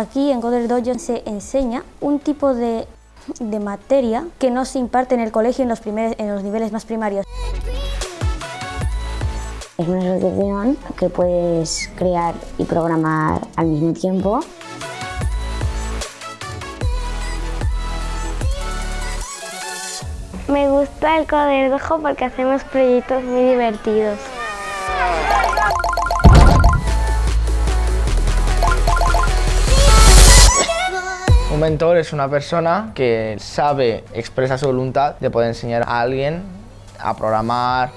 Aquí en Coder Dojo se enseña un tipo de, de materia que no se imparte en el colegio en los, primeros, en los niveles más primarios. Es una asociación que puedes crear y programar al mismo tiempo. Me gusta el Coderdojo porque hacemos proyectos muy divertidos. Un mentor es una persona que sabe, expresa su voluntad de poder enseñar a alguien a programar.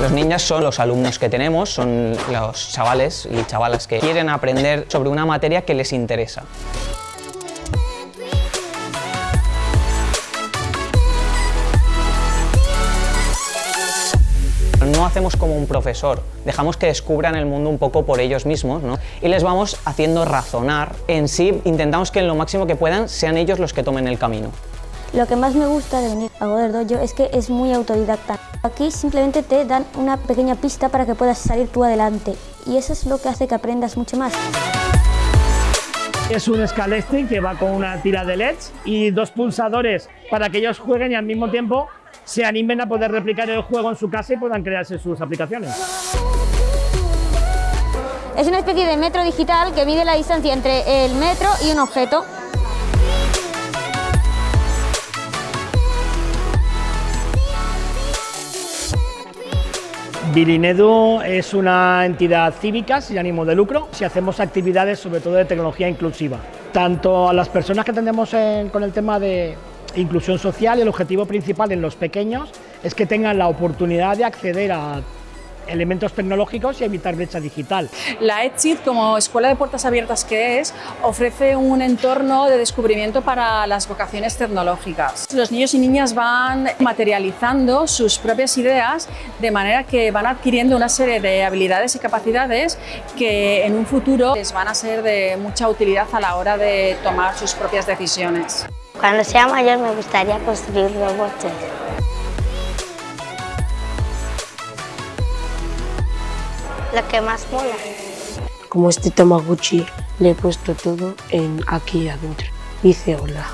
Los niños son los alumnos que tenemos, son los chavales y chavalas que quieren aprender sobre una materia que les interesa. Hacemos como un profesor, dejamos que descubran el mundo un poco por ellos mismos ¿no? y les vamos haciendo razonar. En sí intentamos que en lo máximo que puedan sean ellos los que tomen el camino. Lo que más me gusta de venir a Goder Dojo es que es muy autodidacta. Aquí simplemente te dan una pequeña pista para que puedas salir tú adelante y eso es lo que hace que aprendas mucho más. Es un Scalextric que va con una tira de LEDs y dos pulsadores para que ellos jueguen y al mismo tiempo se animen a poder replicar el juego en su casa y puedan crearse sus aplicaciones. Es una especie de metro digital que mide la distancia entre el metro y un objeto. Bilinedu es una entidad cívica sin ánimo de lucro si hacemos actividades sobre todo de tecnología inclusiva. Tanto a las personas que atendemos con el tema de inclusión social, el objetivo principal en los pequeños es que tengan la oportunidad de acceder a elementos tecnológicos y evitar brecha digital. La EdSIT, como escuela de puertas abiertas que es, ofrece un entorno de descubrimiento para las vocaciones tecnológicas. Los niños y niñas van materializando sus propias ideas de manera que van adquiriendo una serie de habilidades y capacidades que en un futuro les van a ser de mucha utilidad a la hora de tomar sus propias decisiones. Cuando sea mayor me gustaría construir robots. Que más mola. Como este Tamagotchi le he puesto todo en aquí adentro. Dice hola.